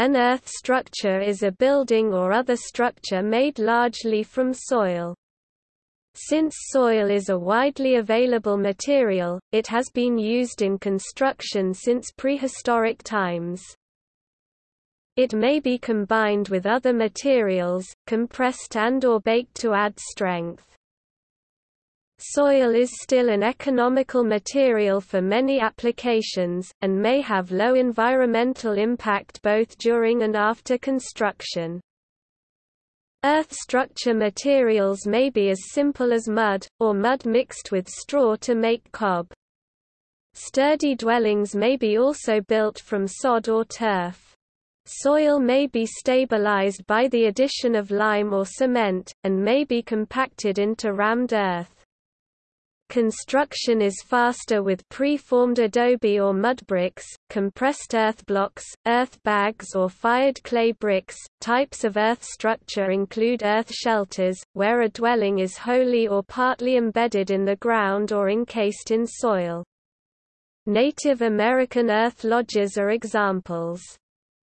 An earth structure is a building or other structure made largely from soil. Since soil is a widely available material, it has been used in construction since prehistoric times. It may be combined with other materials, compressed and or baked to add strength. Soil is still an economical material for many applications, and may have low environmental impact both during and after construction. Earth structure materials may be as simple as mud, or mud mixed with straw to make cob. Sturdy dwellings may be also built from sod or turf. Soil may be stabilized by the addition of lime or cement, and may be compacted into rammed earth. Construction is faster with pre-formed adobe or mud bricks, compressed earth blocks, earth bags or fired clay bricks. Types of earth structure include earth shelters, where a dwelling is wholly or partly embedded in the ground or encased in soil. Native American earth lodges are examples.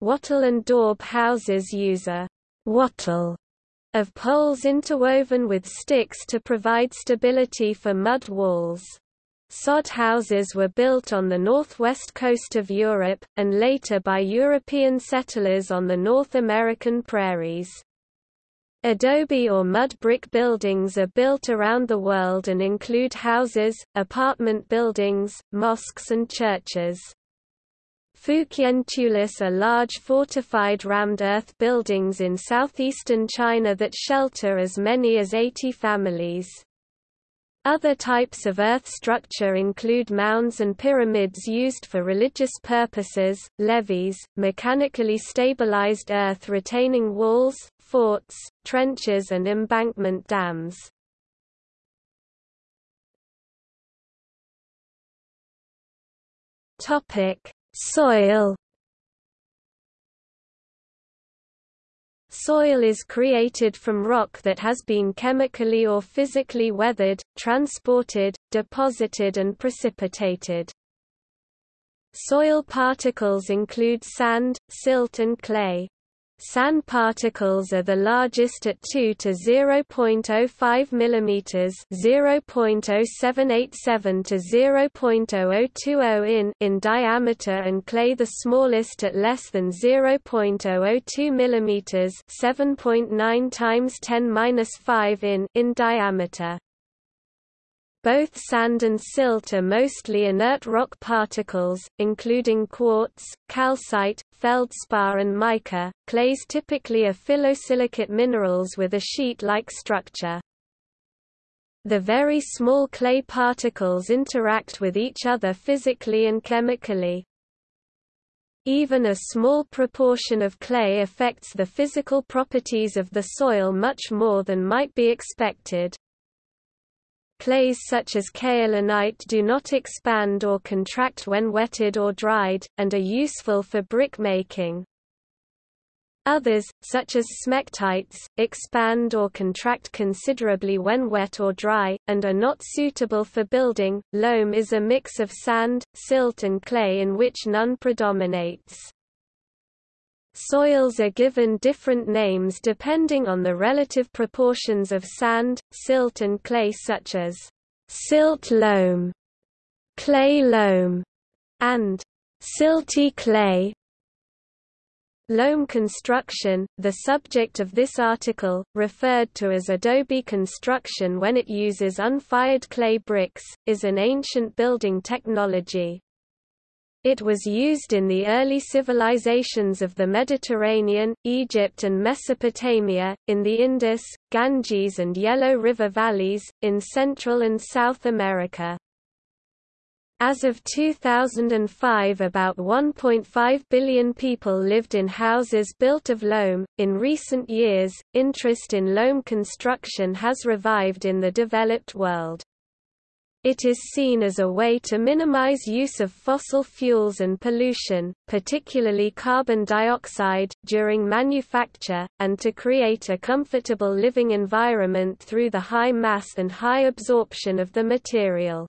Wattle and daub houses use a wattle of poles interwoven with sticks to provide stability for mud walls. Sod houses were built on the northwest coast of Europe, and later by European settlers on the North American prairies. Adobe or mud brick buildings are built around the world and include houses, apartment buildings, mosques and churches. Fujian tulous are large fortified rammed earth buildings in southeastern China that shelter as many as 80 families. Other types of earth structure include mounds and pyramids used for religious purposes, levees, mechanically stabilized earth retaining walls, forts, trenches and embankment dams. Topic: Soil Soil is created from rock that has been chemically or physically weathered, transported, deposited and precipitated. Soil particles include sand, silt and clay. Sand particles are the largest at 2 to 0.05 mm, 0.0787 to 0.0020 in in diameter and clay the smallest at less than 0.002 mm, 7.9 times 10^-5 in in diameter. Both sand and silt are mostly inert rock particles, including quartz, calcite, feldspar and mica. Clays typically are phyllosilicate minerals with a sheet-like structure. The very small clay particles interact with each other physically and chemically. Even a small proportion of clay affects the physical properties of the soil much more than might be expected. Clays such as kaolinite do not expand or contract when wetted or dried, and are useful for brick making. Others, such as smectites, expand or contract considerably when wet or dry, and are not suitable for building. Loam is a mix of sand, silt and clay in which none predominates. Soils are given different names depending on the relative proportions of sand, silt and clay such as silt loam, clay loam, and silty clay. Loam construction, the subject of this article, referred to as adobe construction when it uses unfired clay bricks, is an ancient building technology. It was used in the early civilizations of the Mediterranean, Egypt and Mesopotamia, in the Indus, Ganges and Yellow River valleys, in Central and South America. As of 2005 about 1.5 billion people lived in houses built of loam. In recent years, interest in loam construction has revived in the developed world. It is seen as a way to minimize use of fossil fuels and pollution, particularly carbon dioxide, during manufacture, and to create a comfortable living environment through the high mass and high absorption of the material.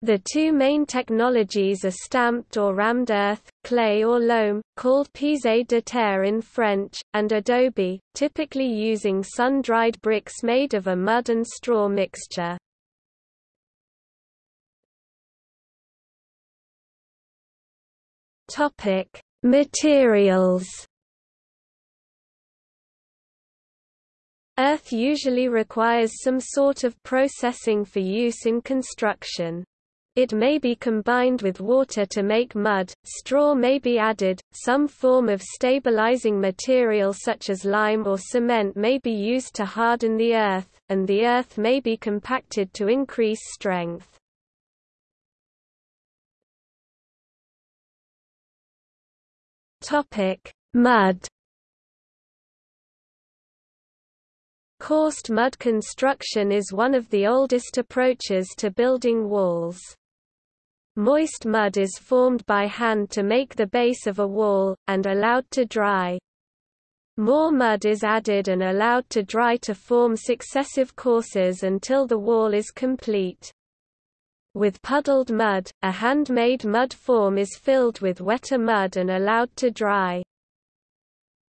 The two main technologies are stamped or rammed earth, clay or loam, called pisé de terre in French, and adobe, typically using sun-dried bricks made of a mud and straw mixture. Topic: Materials. Earth usually requires some sort of processing for use in construction. It may be combined with water to make mud, straw may be added, some form of stabilizing material such as lime or cement may be used to harden the earth, and the earth may be compacted to increase strength. Mud Coursed mud construction is one of the oldest approaches to building walls. Moist mud is formed by hand to make the base of a wall, and allowed to dry. More mud is added and allowed to dry to form successive courses until the wall is complete. With puddled mud, a handmade mud form is filled with wetter mud and allowed to dry.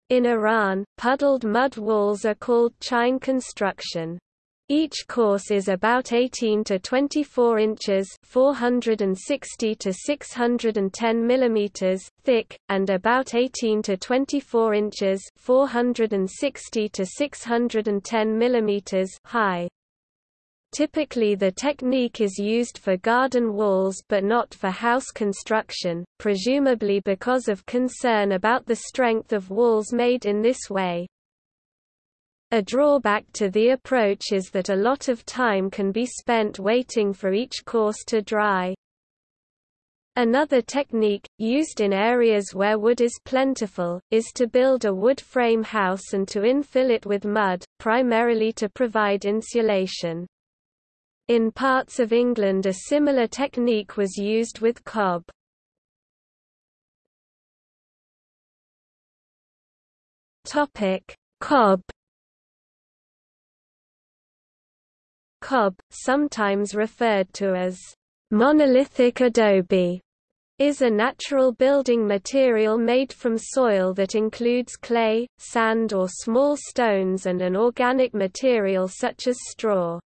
In Iran, puddled mud walls are called chineh construction. Each course is about 18 to 24 inches (460 to 610 millimeters) thick and about 18 to 24 inches (460 to 610 millimeters) high. Typically the technique is used for garden walls but not for house construction, presumably because of concern about the strength of walls made in this way. A drawback to the approach is that a lot of time can be spent waiting for each course to dry. Another technique, used in areas where wood is plentiful, is to build a wood frame house and to infill it with mud, primarily to provide insulation. In parts of England a similar technique was used with cob. Cob Cob, sometimes referred to as monolithic adobe, is a natural building material made from soil that includes clay, sand or small stones and an organic material such as straw.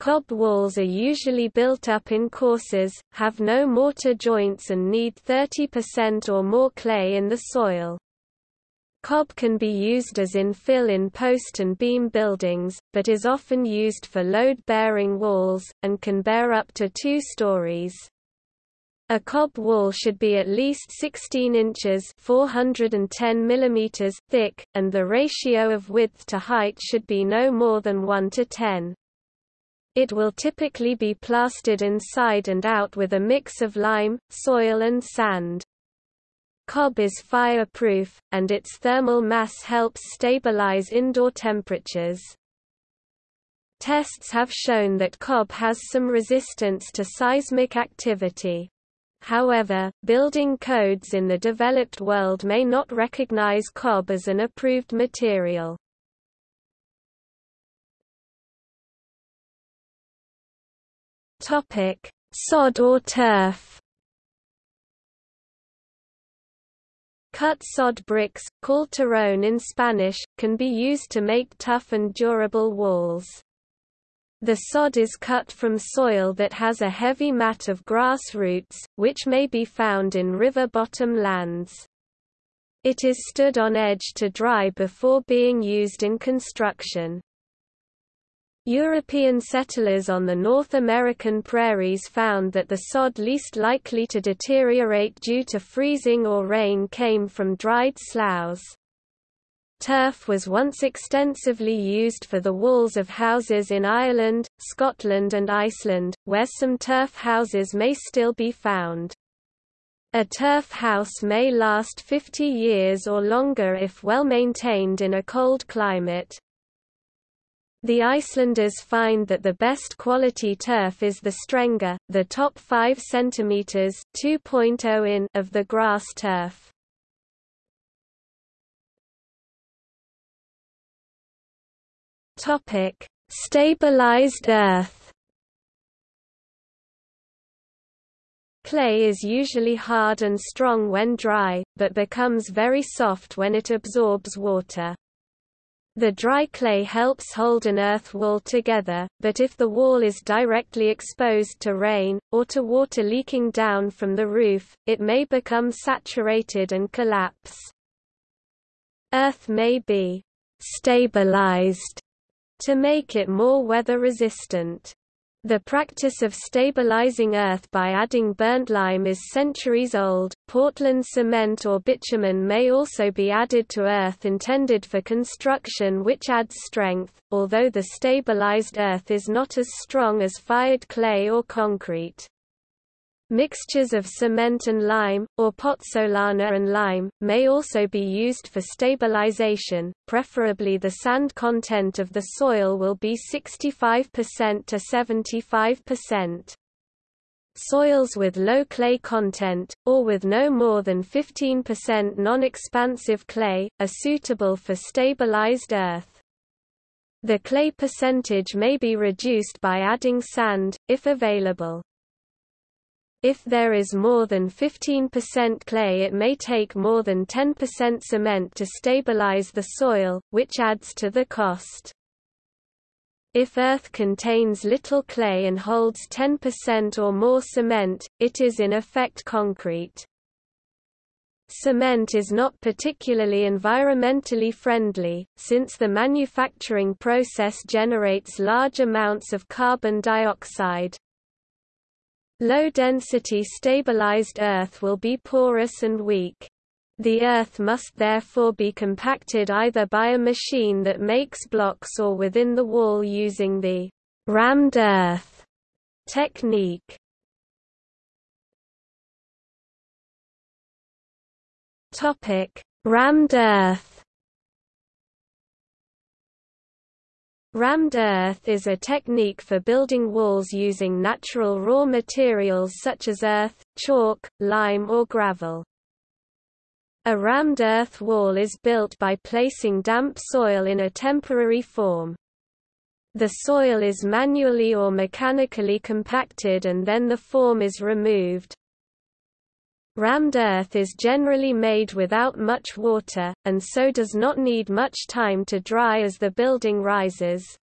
Cob walls are usually built up in courses, have no mortar joints and need 30% or more clay in the soil. Cob can be used as infill in post and beam buildings, but is often used for load-bearing walls, and can bear up to two stories. A cob wall should be at least 16 inches 410 millimeters thick, and the ratio of width to height should be no more than 1 to 10. It will typically be plastered inside and out with a mix of lime, soil and sand. Cob is fireproof, and its thermal mass helps stabilize indoor temperatures. Tests have shown that cob has some resistance to seismic activity. However, building codes in the developed world may not recognize cob as an approved material. Sod or turf Cut sod bricks, called terrón in Spanish, can be used to make tough and durable walls. The sod is cut from soil that has a heavy mat of grass roots, which may be found in river bottom lands. It is stood on edge to dry before being used in construction. European settlers on the North American prairies found that the sod least likely to deteriorate due to freezing or rain came from dried sloughs. Turf was once extensively used for the walls of houses in Ireland, Scotland and Iceland, where some turf houses may still be found. A turf house may last 50 years or longer if well maintained in a cold climate. The Icelanders find that the best quality turf is the Strenga, the top 5 cm (2.0 in) of the grass turf. Topic: Stabilized earth. Clay is usually hard and strong when dry, but becomes very soft when it absorbs water. The dry clay helps hold an earth wall together, but if the wall is directly exposed to rain, or to water leaking down from the roof, it may become saturated and collapse. Earth may be stabilized to make it more weather resistant. The practice of stabilizing earth by adding burnt lime is centuries old. Portland cement or bitumen may also be added to earth intended for construction which adds strength, although the stabilized earth is not as strong as fired clay or concrete. Mixtures of cement and lime, or pozzolana and lime, may also be used for stabilization, preferably the sand content of the soil will be 65% to 75%. Soils with low clay content, or with no more than 15% non-expansive clay, are suitable for stabilized earth. The clay percentage may be reduced by adding sand, if available. If there is more than 15% clay it may take more than 10% cement to stabilize the soil, which adds to the cost. If earth contains little clay and holds 10% or more cement, it is in effect concrete. Cement is not particularly environmentally friendly, since the manufacturing process generates large amounts of carbon dioxide. Low-density stabilized earth will be porous and weak. The earth must therefore be compacted either by a machine that makes blocks or within the wall using the rammed earth technique. Topic: Rammed earth Rammed earth is a technique for building walls using natural raw materials such as earth, chalk, lime or gravel. A rammed earth wall is built by placing damp soil in a temporary form. The soil is manually or mechanically compacted and then the form is removed. Rammed earth is generally made without much water, and so does not need much time to dry as the building rises.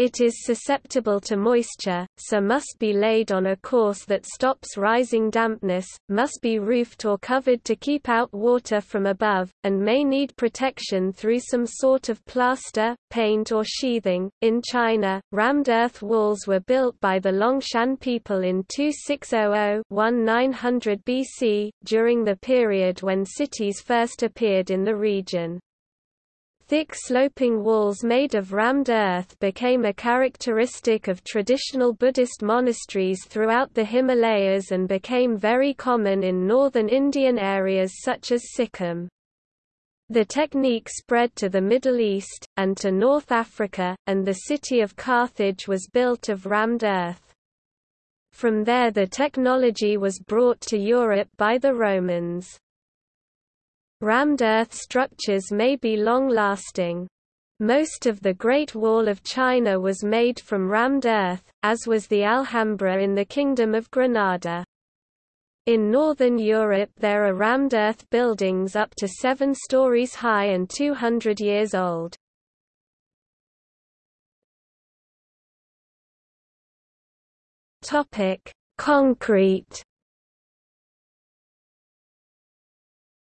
It is susceptible to moisture, so must be laid on a course that stops rising dampness, must be roofed or covered to keep out water from above, and may need protection through some sort of plaster, paint or sheathing. In China, rammed earth walls were built by the Longshan people in 2600-1900 BC, during the period when cities first appeared in the region. Thick sloping walls made of rammed earth became a characteristic of traditional Buddhist monasteries throughout the Himalayas and became very common in northern Indian areas such as Sikkim. The technique spread to the Middle East, and to North Africa, and the city of Carthage was built of rammed earth. From there the technology was brought to Europe by the Romans. Rammed earth structures may be long-lasting. Most of the Great Wall of China was made from rammed earth, as was the Alhambra in the Kingdom of Granada. In northern Europe there are rammed earth buildings up to seven stories high and 200 years old. Concrete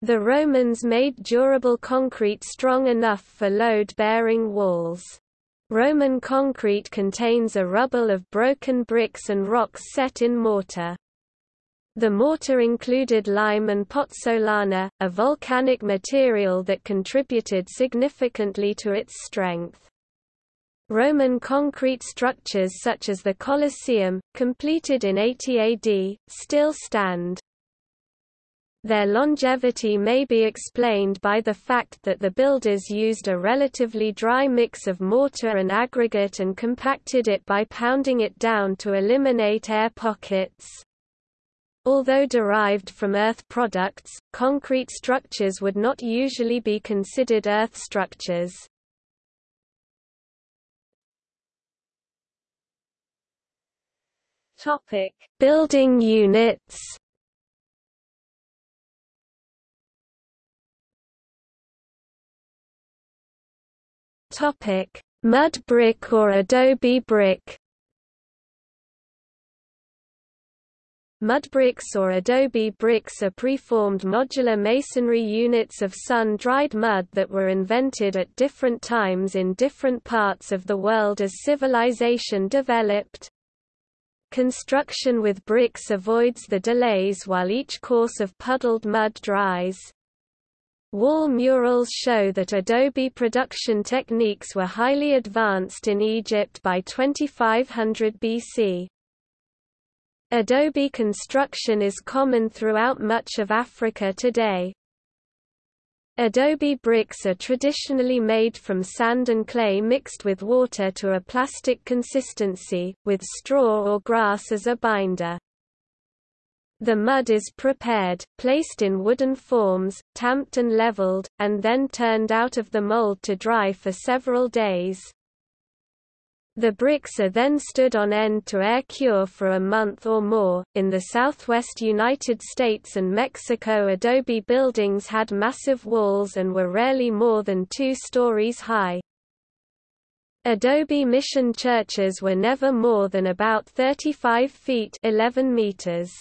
The Romans made durable concrete strong enough for load-bearing walls. Roman concrete contains a rubble of broken bricks and rocks set in mortar. The mortar included lime and pozzolana, a volcanic material that contributed significantly to its strength. Roman concrete structures such as the Colosseum, completed in 80 AD, still stand. Their longevity may be explained by the fact that the builders used a relatively dry mix of mortar and aggregate and compacted it by pounding it down to eliminate air pockets. Although derived from earth products, concrete structures would not usually be considered earth structures. Topic: Building units. Topic: Mud brick or adobe brick. Mud bricks or adobe bricks are preformed modular masonry units of sun-dried mud that were invented at different times in different parts of the world as civilization developed. Construction with bricks avoids the delays while each course of puddled mud dries. Wall murals show that adobe production techniques were highly advanced in Egypt by 2500 BC. Adobe construction is common throughout much of Africa today. Adobe bricks are traditionally made from sand and clay mixed with water to a plastic consistency, with straw or grass as a binder. The mud is prepared, placed in wooden forms, tamped and leveled, and then turned out of the mold to dry for several days. The bricks are then stood on end to air cure for a month or more. In the southwest United States and Mexico, adobe buildings had massive walls and were rarely more than two stories high. Adobe mission churches were never more than about 35 feet 11 meters.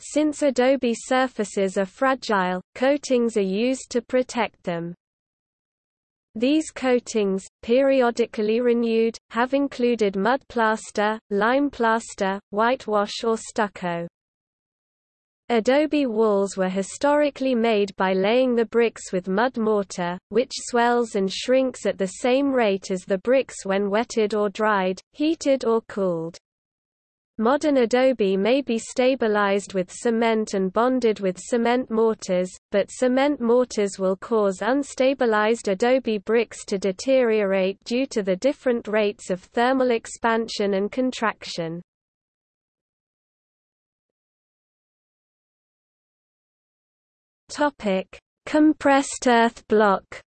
Since adobe surfaces are fragile, coatings are used to protect them. These coatings, periodically renewed, have included mud plaster, lime plaster, whitewash or stucco. Adobe walls were historically made by laying the bricks with mud mortar, which swells and shrinks at the same rate as the bricks when wetted or dried, heated or cooled. Modern adobe may be stabilized with cement and bonded with cement mortars, but cement mortars will cause unstabilized adobe bricks to deteriorate due to the different rates of thermal expansion and contraction. Compressed earth block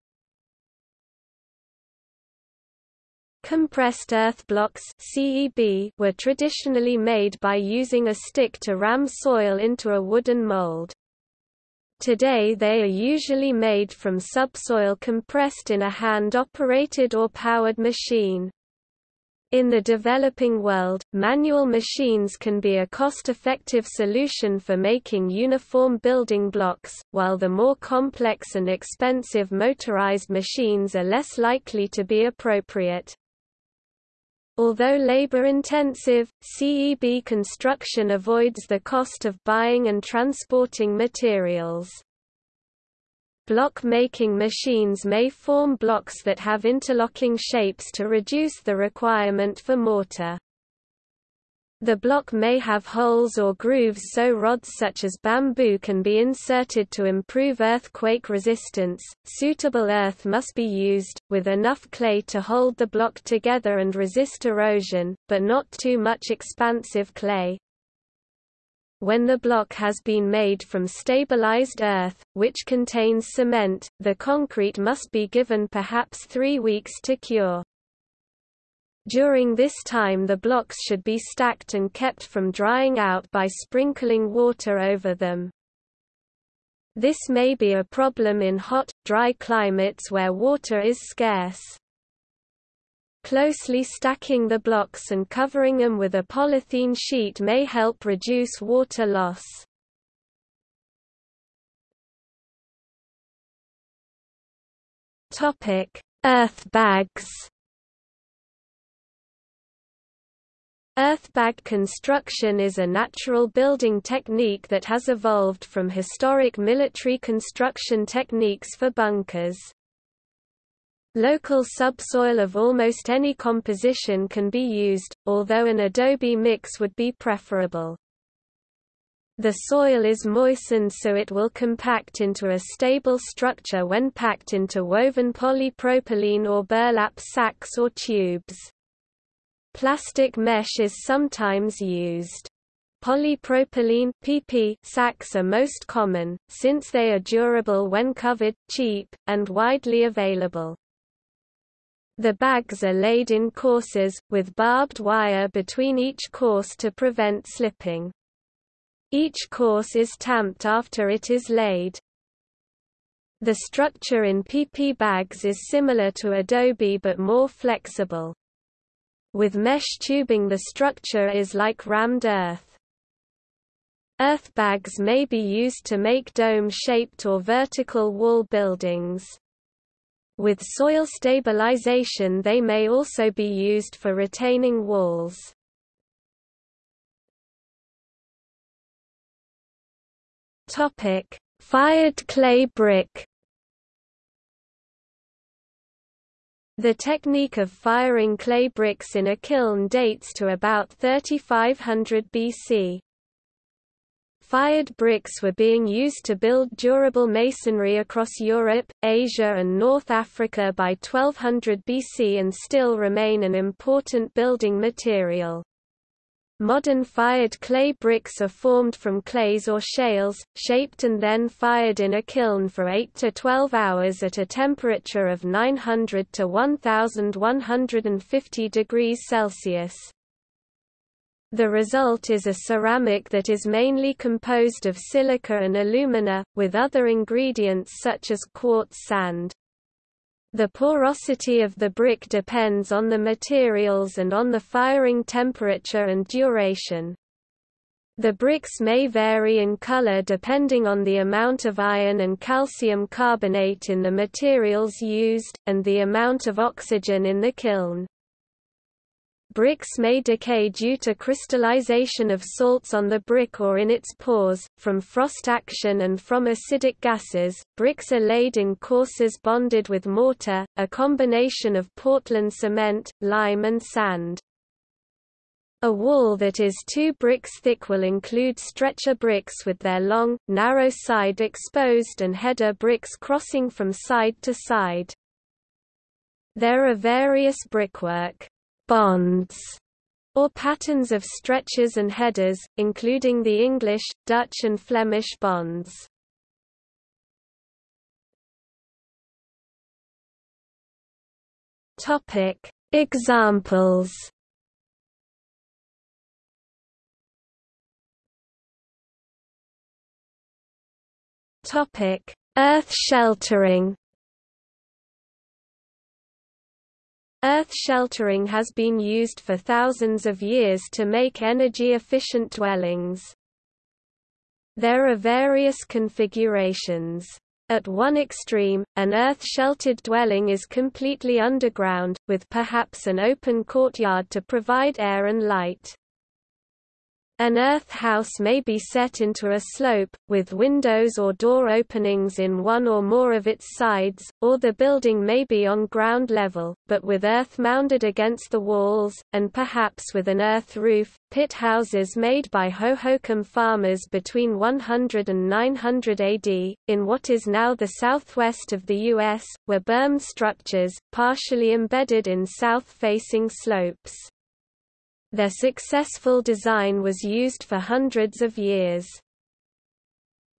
Compressed earth blocks CEB were traditionally made by using a stick to ram soil into a wooden mold. Today they are usually made from subsoil compressed in a hand-operated or powered machine. In the developing world, manual machines can be a cost-effective solution for making uniform building blocks, while the more complex and expensive motorized machines are less likely to be appropriate. Although labor-intensive, CEB construction avoids the cost of buying and transporting materials. Block-making machines may form blocks that have interlocking shapes to reduce the requirement for mortar. The block may have holes or grooves so rods such as bamboo can be inserted to improve earthquake resistance. Suitable earth must be used, with enough clay to hold the block together and resist erosion, but not too much expansive clay. When the block has been made from stabilized earth, which contains cement, the concrete must be given perhaps three weeks to cure. During this time the blocks should be stacked and kept from drying out by sprinkling water over them. This may be a problem in hot, dry climates where water is scarce. Closely stacking the blocks and covering them with a polythene sheet may help reduce water loss. Earth bags Earthbag construction is a natural building technique that has evolved from historic military construction techniques for bunkers. Local subsoil of almost any composition can be used, although an adobe mix would be preferable. The soil is moistened so it will compact into a stable structure when packed into woven polypropylene or burlap sacks or tubes. Plastic mesh is sometimes used. Polypropylene PP sacks are most common, since they are durable when covered, cheap, and widely available. The bags are laid in courses, with barbed wire between each course to prevent slipping. Each course is tamped after it is laid. The structure in PP bags is similar to adobe but more flexible. With mesh tubing the structure is like rammed earth. Earth bags may be used to make dome-shaped or vertical wall buildings. With soil stabilization they may also be used for retaining walls. Fired clay brick. The technique of firing clay bricks in a kiln dates to about 3500 BC. Fired bricks were being used to build durable masonry across Europe, Asia and North Africa by 1200 BC and still remain an important building material. Modern fired clay bricks are formed from clays or shales, shaped and then fired in a kiln for 8 to 12 hours at a temperature of 900 to 1150 degrees Celsius. The result is a ceramic that is mainly composed of silica and alumina, with other ingredients such as quartz sand. The porosity of the brick depends on the materials and on the firing temperature and duration. The bricks may vary in color depending on the amount of iron and calcium carbonate in the materials used, and the amount of oxygen in the kiln. Bricks may decay due to crystallization of salts on the brick or in its pores, from frost action and from acidic gases. Bricks are laid in courses bonded with mortar, a combination of Portland cement, lime and sand. A wall that is two bricks thick will include stretcher bricks with their long, narrow side exposed and header bricks crossing from side to side. There are various brickwork bonds or patterns of stretchers and headers, including the English, Dutch and Flemish bonds. Topic: Examples. Topic: Earth sheltering. Earth sheltering has been used for thousands of years to make energy-efficient dwellings. There are various configurations. At one extreme, an earth-sheltered dwelling is completely underground, with perhaps an open courtyard to provide air and light. An earth house may be set into a slope, with windows or door openings in one or more of its sides, or the building may be on ground level, but with earth mounded against the walls, and perhaps with an earth roof. Pit houses made by Hohokam farmers between 100 and 900 AD, in what is now the southwest of the U.S., were bermed structures, partially embedded in south-facing slopes. Their successful design was used for hundreds of years.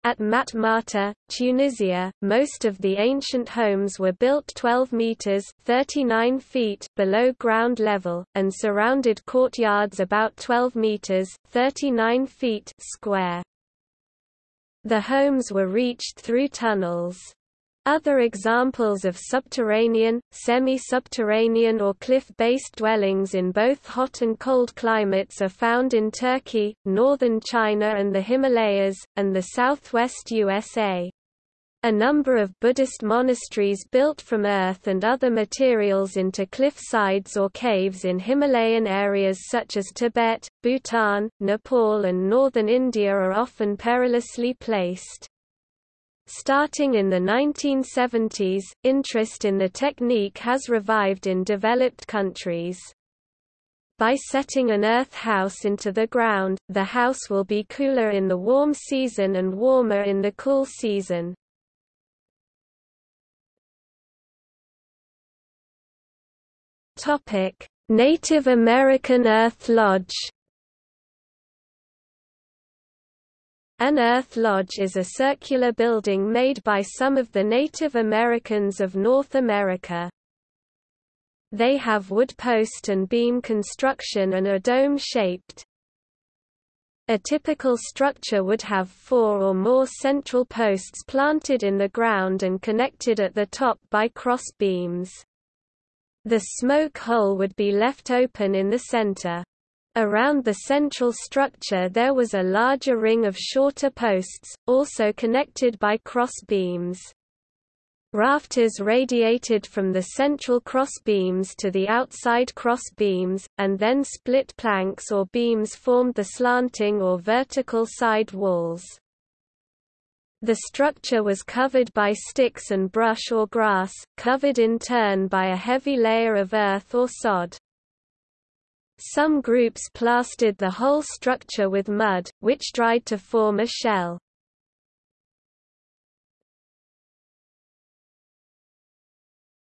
At Matmata, Tunisia, most of the ancient homes were built 12 meters (39 feet) below ground level and surrounded courtyards about 12 meters (39 feet) square. The homes were reached through tunnels. Other examples of subterranean, semi-subterranean or cliff-based dwellings in both hot and cold climates are found in Turkey, northern China and the Himalayas, and the southwest USA. A number of Buddhist monasteries built from earth and other materials into cliff sides or caves in Himalayan areas such as Tibet, Bhutan, Nepal and northern India are often perilously placed. Starting in the 1970s, interest in the technique has revived in developed countries. By setting an earth house into the ground, the house will be cooler in the warm season and warmer in the cool season. Native American Earth Lodge An earth lodge is a circular building made by some of the Native Americans of North America. They have wood post and beam construction and are dome-shaped. A typical structure would have four or more central posts planted in the ground and connected at the top by cross beams. The smoke hole would be left open in the center. Around the central structure there was a larger ring of shorter posts, also connected by cross beams. Rafters radiated from the central cross beams to the outside cross beams, and then split planks or beams formed the slanting or vertical side walls. The structure was covered by sticks and brush or grass, covered in turn by a heavy layer of earth or sod. Some groups plastered the whole structure with mud, which dried to form a shell.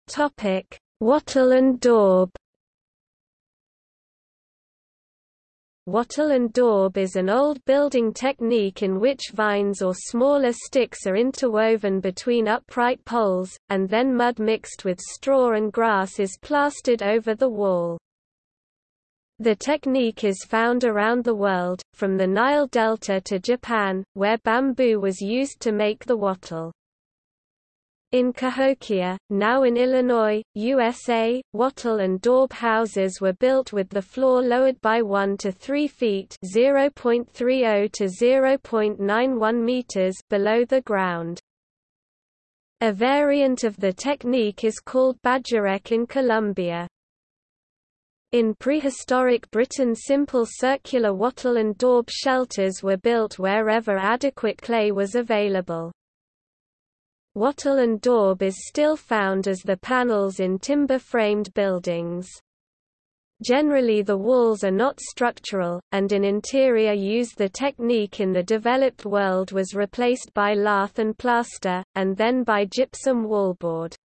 Topic: Wattle and daub. Wattle and daub is an old building technique in which vines or smaller sticks are interwoven between upright poles, and then mud mixed with straw and grass is plastered over the wall. The technique is found around the world, from the Nile Delta to Japan, where bamboo was used to make the wattle. In Cahokia, now in Illinois, USA, wattle and daub houses were built with the floor lowered by 1 to 3 feet (0.30 to 0.91 meters) below the ground. A variant of the technique is called bahareque in Colombia. In prehistoric Britain simple circular wattle and daub shelters were built wherever adequate clay was available. Wattle and daub is still found as the panels in timber-framed buildings. Generally the walls are not structural, and in interior use the technique in the developed world was replaced by lath and plaster, and then by gypsum wallboard.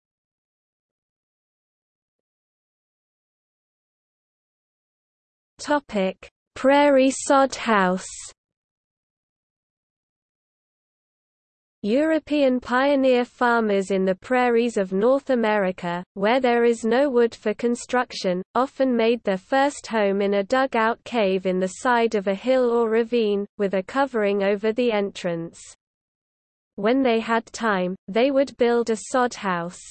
Topic: Prairie sod house. European pioneer farmers in the prairies of North America, where there is no wood for construction, often made their first home in a dug-out cave in the side of a hill or ravine, with a covering over the entrance. When they had time, they would build a sod house.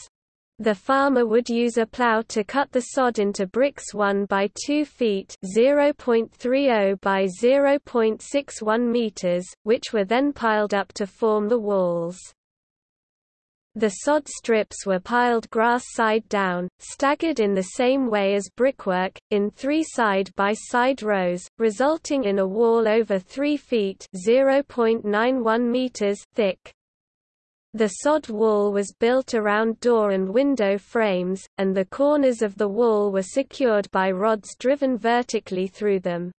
The farmer would use a plow to cut the sod into bricks 1 by 2 feet (0.30 by 0.61 meters), which were then piled up to form the walls. The sod strips were piled grass side down, staggered in the same way as brickwork, in three side-by-side -side rows, resulting in a wall over 3 feet (0.91 meters) thick. The sod wall was built around door and window frames, and the corners of the wall were secured by rods driven vertically through them.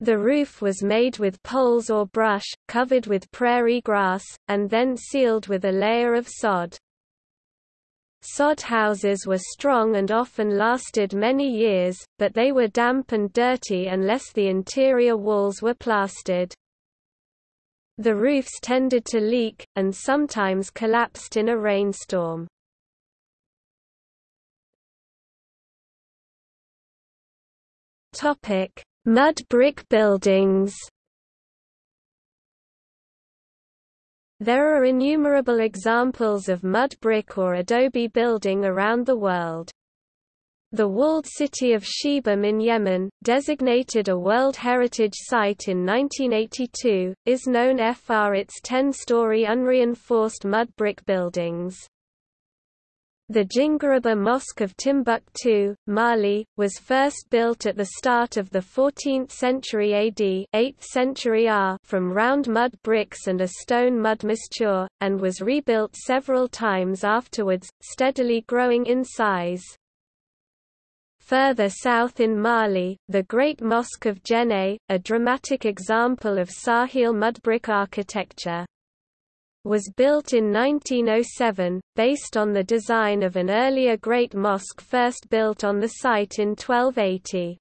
The roof was made with poles or brush, covered with prairie grass, and then sealed with a layer of sod. Sod houses were strong and often lasted many years, but they were damp and dirty unless the interior walls were plastered. The roofs tended to leak, and sometimes collapsed in a rainstorm. Mud brick buildings There are innumerable examples of mud brick or adobe building around the world. The walled city of Shibam in Yemen, designated a World Heritage Site in 1982, is known for its 10-story unreinforced mud brick buildings. The Djinguereber Mosque of Timbuktu, Mali, was first built at the start of the 14th century AD 8th century R from round mud bricks and a stone mud mixture, and was rebuilt several times afterwards, steadily growing in size. Further south in Mali, the Great Mosque of Djenné, a dramatic example of Sahel mudbrick architecture, was built in 1907, based on the design of an earlier Great Mosque first built on the site in 1280.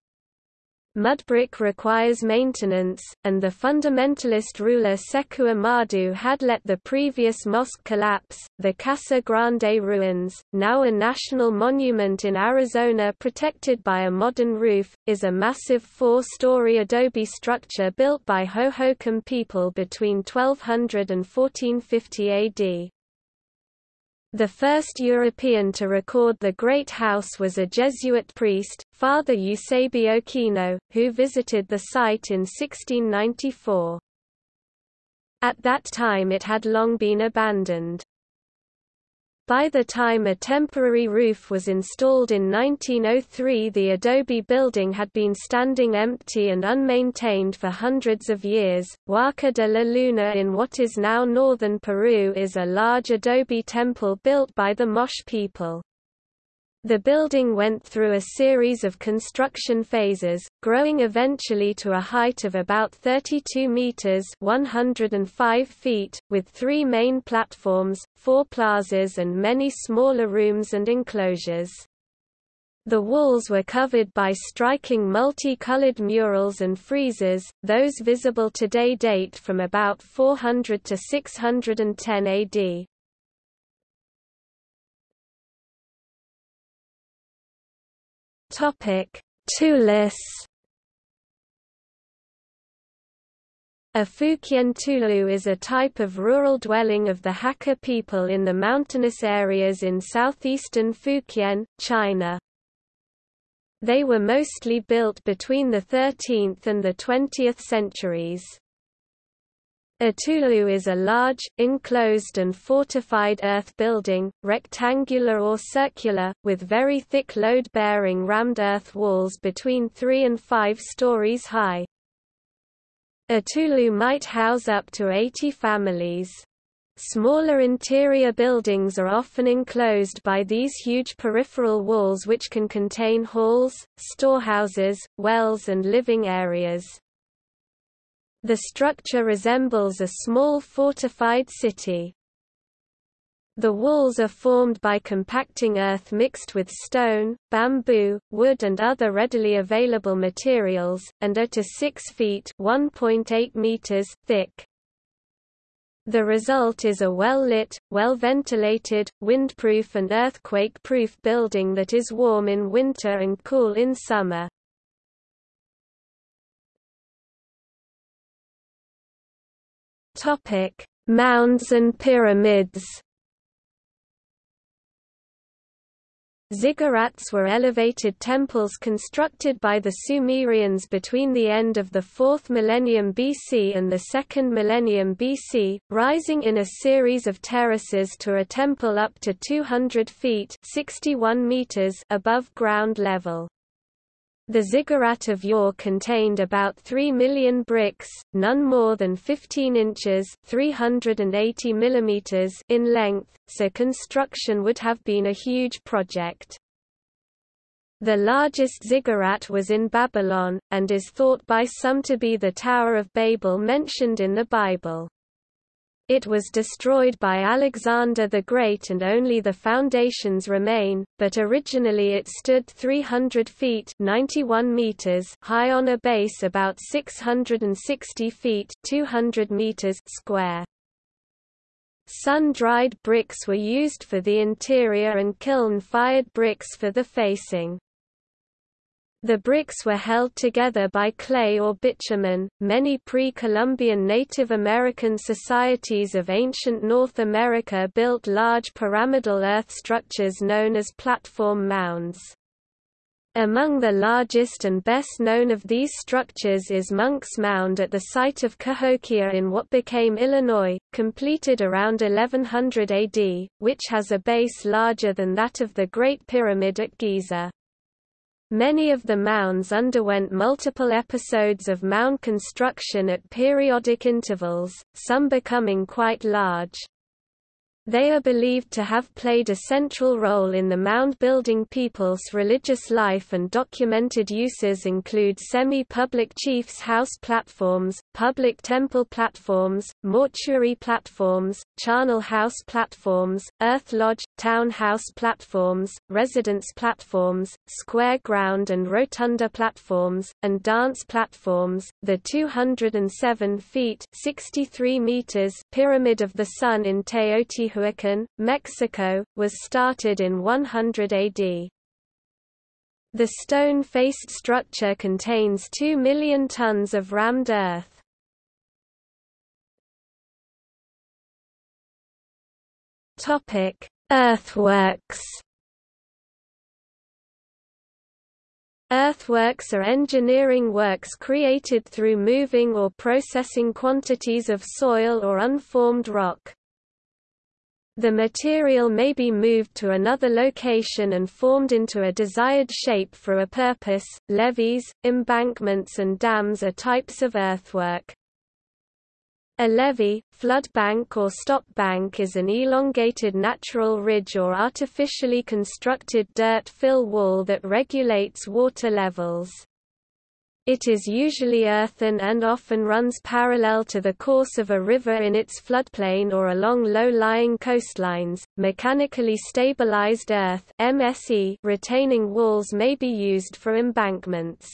Mudbrick requires maintenance, and the fundamentalist ruler Sekou Ahmadu had let the previous mosque collapse. The Casa Grande ruins, now a national monument in Arizona protected by a modern roof, is a massive four-story adobe structure built by Hohokam people between 1200 and 1450 AD. The first European to record the Great House was a Jesuit priest, Father Eusebio Kino, who visited the site in 1694. At that time it had long been abandoned. By the time a temporary roof was installed in 1903 the adobe building had been standing empty and unmaintained for hundreds of years. Huaca de la Luna in what is now northern Peru is a large adobe temple built by the Moche people. The building went through a series of construction phases, growing eventually to a height of about 32 meters (105 feet), with three main platforms, four plazas and many smaller rooms and enclosures. The walls were covered by striking multicolored murals and friezes, those visible today date from about 400 to 610 AD. Topic: Tulous. A Fujian Tulou is a type of rural dwelling of the Hakka people in the mountainous areas in southeastern Fujian, China. They were mostly built between the 13th and the 20th centuries. A tulou is a large, enclosed and fortified earth building, rectangular or circular, with very thick load-bearing rammed earth walls between 3 and 5 stories high. A tulou might house up to 80 families. Smaller interior buildings are often enclosed by these huge peripheral walls which can contain halls, storehouses, wells and living areas. The structure resembles a small fortified city. The walls are formed by compacting earth mixed with stone, bamboo, wood and other readily available materials, and are to 6 feet meters thick. The result is a well-lit, well-ventilated, windproof and earthquake-proof building that is warm in winter and cool in summer. Topic: Mounds and pyramids. Ziggurats were elevated temples constructed by the Sumerians between the end of the 4th millennium BC and the 2nd millennium BC, rising in a series of terraces to a temple up to 200 feet 61 meters above ground level. The ziggurat of Ur contained about 3 million bricks, none more than 15 inches 380 millimeters in length, so construction would have been a huge project. The largest ziggurat was in Babylon, and is thought by some to be the Tower of Babel mentioned in the Bible. It was destroyed by Alexander the Great and only the foundations remain, but originally it stood 300 feet 91 meters high on a base about 660 feet 200 meters square. Sun-dried bricks were used for the interior and kiln-fired bricks for the facing. The bricks were held together by clay or bitumen. Many pre Columbian Native American societies of ancient North America built large pyramidal earth structures known as platform mounds. Among the largest and best known of these structures is Monk's Mound at the site of Cahokia in what became Illinois, completed around 1100 AD, which has a base larger than that of the Great Pyramid at Giza. Many of the mounds underwent multiple episodes of mound construction at periodic intervals, some becoming quite large. They are believed to have played a central role in the mound-building people's religious life and documented uses include semi-public chiefs' house platforms, public temple platforms, mortuary platforms, charnel house platforms, earth lodge, town house platforms, residence platforms, square ground and rotunda platforms, and dance platforms. The 207 feet (63 meters) Pyramid of the Sun in Teotihuacan Teotihuacan, Mexico, was started in 100 AD. The stone-faced structure contains 2 million tons of rammed earth. Earthworks Earthworks are engineering works created through moving or processing quantities of soil or unformed rock. The material may be moved to another location and formed into a desired shape for a purpose. Levees, embankments, and dams are types of earthwork. A levee, flood bank or stop bank is an elongated natural ridge or artificially constructed dirt fill wall that regulates water levels. It is usually earthen and often runs parallel to the course of a river in its floodplain or along low-lying coastlines. Mechanically stabilized earth (MSE) retaining walls may be used for embankments.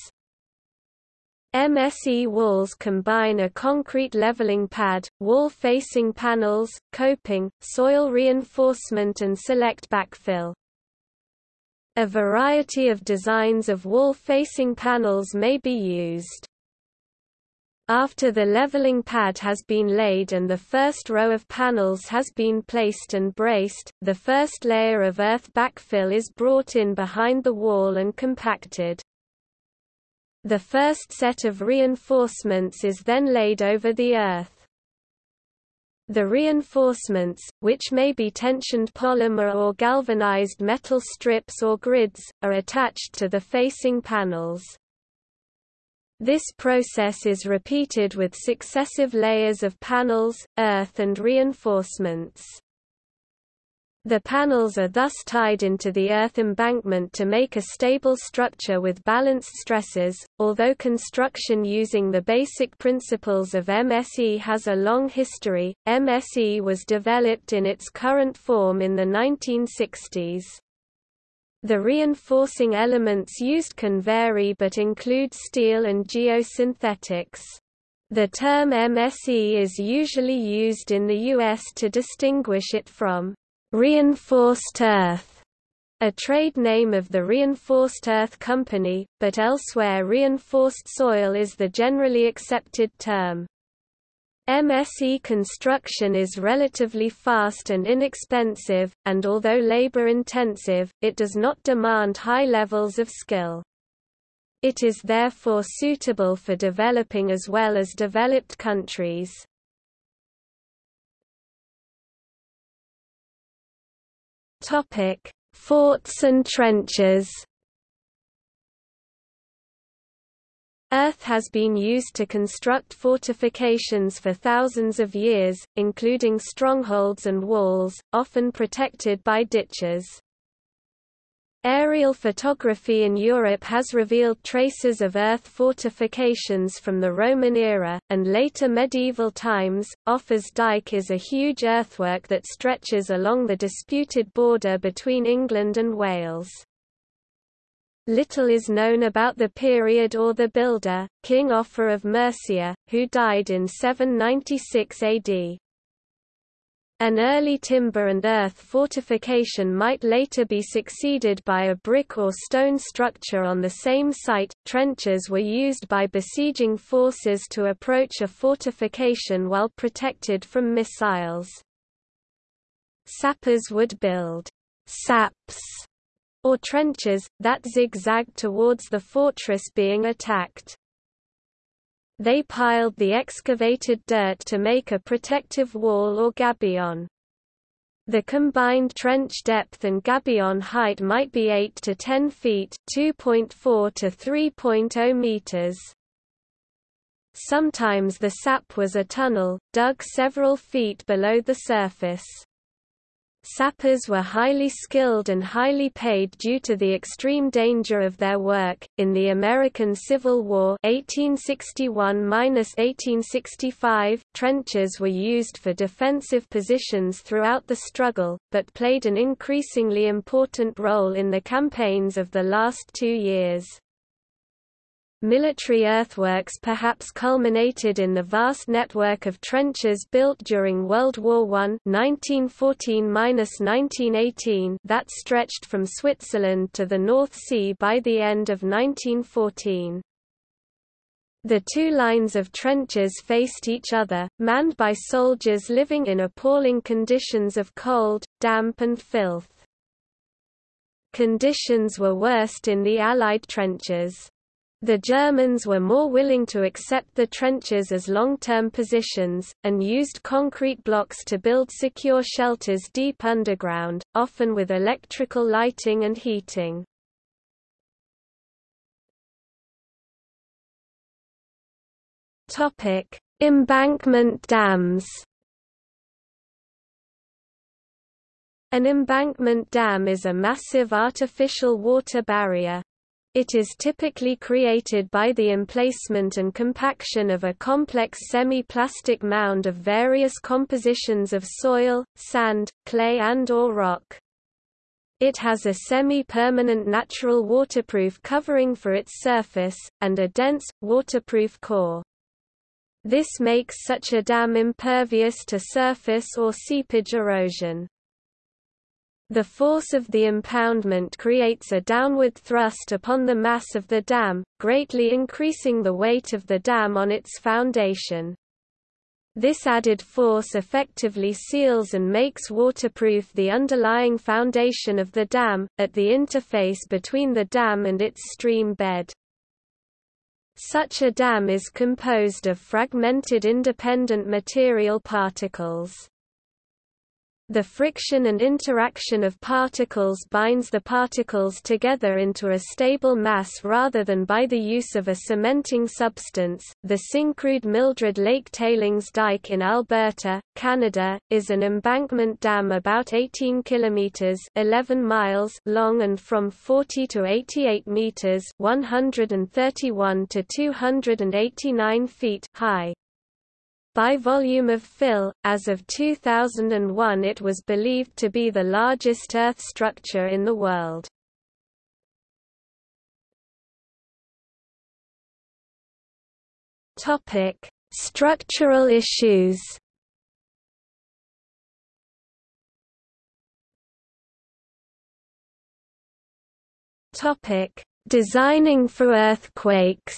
MSE walls combine a concrete leveling pad, wall-facing panels, coping, soil reinforcement and select backfill. A variety of designs of wall-facing panels may be used. After the leveling pad has been laid and the first row of panels has been placed and braced, the first layer of earth backfill is brought in behind the wall and compacted. The first set of reinforcements is then laid over the earth. The reinforcements, which may be tensioned polymer or galvanized metal strips or grids, are attached to the facing panels. This process is repeated with successive layers of panels, earth and reinforcements. The panels are thus tied into the earth embankment to make a stable structure with balanced stresses. Although construction using the basic principles of MSE has a long history, MSE was developed in its current form in the 1960s. The reinforcing elements used can vary but include steel and geosynthetics. The term MSE is usually used in the U.S. to distinguish it from Reinforced earth, a trade name of the Reinforced Earth Company, but elsewhere reinforced soil is the generally accepted term. MSE construction is relatively fast and inexpensive, and although labor-intensive, it does not demand high levels of skill. It is therefore suitable for developing as well as developed countries. Topic: Forts and trenches. Earth has been used to construct fortifications for thousands of years, including strongholds and walls, often protected by ditches. Aerial photography in Europe has revealed traces of earth fortifications from the Roman era, and later medieval times. Offa's Dyke is a huge earthwork that stretches along the disputed border between England and Wales. Little is known about the period or the builder, King Offa of Mercia, who died in 796 AD. An early timber and earth fortification might later be succeeded by a brick or stone structure on the same site. Trenches were used by besieging forces to approach a fortification while protected from missiles. Sappers would build saps or trenches, that zigzagged towards the fortress being attacked. They piled the excavated dirt to make a protective wall or gabion. The combined trench depth and gabion height might be 8 to 10 feet 2.4 to 3.0 meters. Sometimes the sap was a tunnel, dug several feet below the surface. Sappers were highly skilled and highly paid due to the extreme danger of their work. In the American Civil War (1861–1865), trenches were used for defensive positions throughout the struggle, but played an increasingly important role in the campaigns of the last two years. Military earthworks perhaps culminated in the vast network of trenches built during World War I 1914 that stretched from Switzerland to the North Sea by the end of 1914. The two lines of trenches faced each other, manned by soldiers living in appalling conditions of cold, damp and filth. Conditions were worst in the Allied trenches. The Germans were more willing to accept the trenches as long-term positions, and used concrete blocks to build secure shelters deep underground, often with electrical lighting and heating. Embankment dams An embankment dam is a massive artificial water barrier, it is typically created by the emplacement and compaction of a complex semi-plastic mound of various compositions of soil, sand, clay and or rock. It has a semi-permanent natural waterproof covering for its surface, and a dense, waterproof core. This makes such a dam impervious to surface or seepage erosion. The force of the impoundment creates a downward thrust upon the mass of the dam, greatly increasing the weight of the dam on its foundation. This added force effectively seals and makes waterproof the underlying foundation of the dam, at the interface between the dam and its stream bed. Such a dam is composed of fragmented independent material particles. The friction and interaction of particles binds the particles together into a stable mass rather than by the use of a cementing substance. The Syncrude Mildred Lake Tailings Dike in Alberta, Canada, is an embankment dam about 18 kilometers (11 miles) long and from 40 to 88 meters (131 to 289 feet) high. By volume of fill, as of 2001 it was believed to be the largest earth structure in the world. Structural issues Designing for earthquakes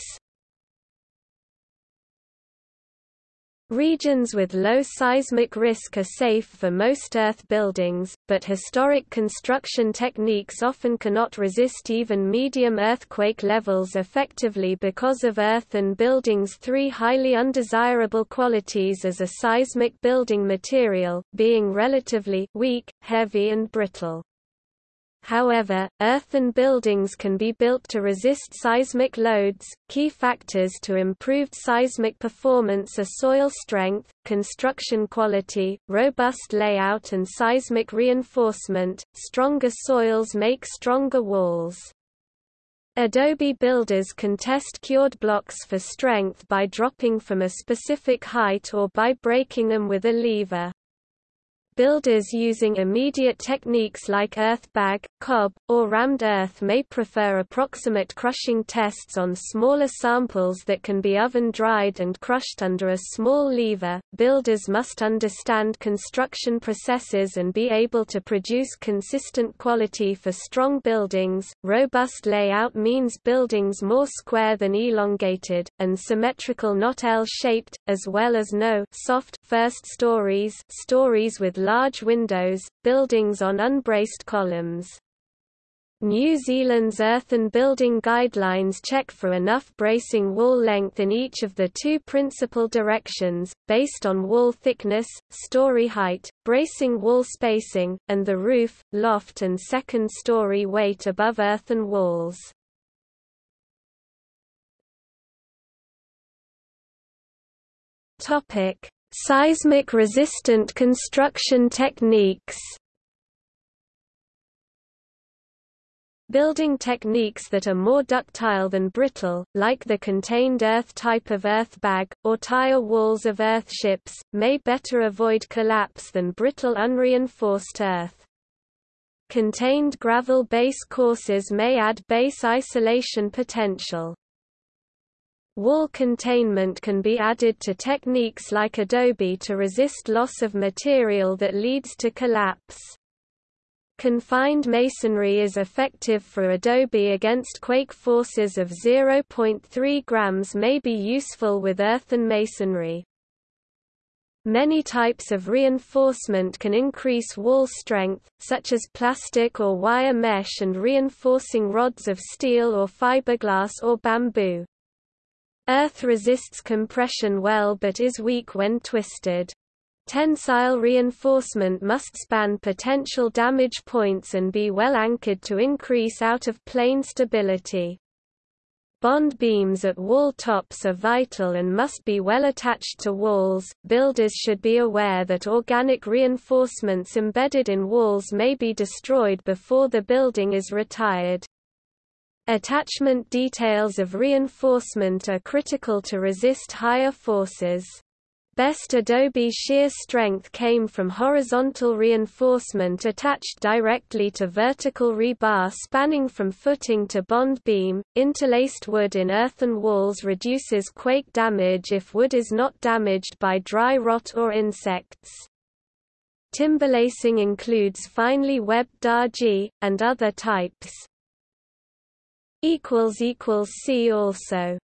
Regions with low seismic risk are safe for most earth buildings, but historic construction techniques often cannot resist even medium earthquake levels effectively because of earth and buildings' three highly undesirable qualities as a seismic building material, being relatively weak, heavy and brittle. However, earthen buildings can be built to resist seismic loads. Key factors to improved seismic performance are soil strength, construction quality, robust layout, and seismic reinforcement. Stronger soils make stronger walls. Adobe builders can test cured blocks for strength by dropping from a specific height or by breaking them with a lever. Builders using immediate techniques like earth bag, cob, or rammed earth may prefer approximate crushing tests on smaller samples that can be oven dried and crushed under a small lever. Builders must understand construction processes and be able to produce consistent quality for strong buildings. Robust layout means buildings more square than elongated, and symmetrical not L-shaped, as well as no soft first stories, stories with large windows, buildings on unbraced columns. New Zealand's earthen building guidelines check for enough bracing wall length in each of the two principal directions, based on wall thickness, story height, bracing wall spacing, and the roof, loft and second story weight above earthen walls. Seismic-resistant construction techniques Building techniques that are more ductile than brittle, like the contained earth type of earth bag, or tire walls of earth ships, may better avoid collapse than brittle unreinforced earth. Contained gravel base courses may add base isolation potential. Wall containment can be added to techniques like adobe to resist loss of material that leads to collapse. Confined masonry is effective for adobe against quake forces of 0.3 grams may be useful with earthen masonry. Many types of reinforcement can increase wall strength, such as plastic or wire mesh and reinforcing rods of steel or fiberglass or bamboo. Earth resists compression well but is weak when twisted. Tensile reinforcement must span potential damage points and be well anchored to increase out-of-plane stability. Bond beams at wall tops are vital and must be well attached to walls. Builders should be aware that organic reinforcements embedded in walls may be destroyed before the building is retired. Attachment details of reinforcement are critical to resist higher forces. Best adobe shear strength came from horizontal reinforcement attached directly to vertical rebar spanning from footing to bond beam. Interlaced wood in earthen walls reduces quake damage if wood is not damaged by dry rot or insects. Timberlacing includes finely webbed dhajji, and other types. See also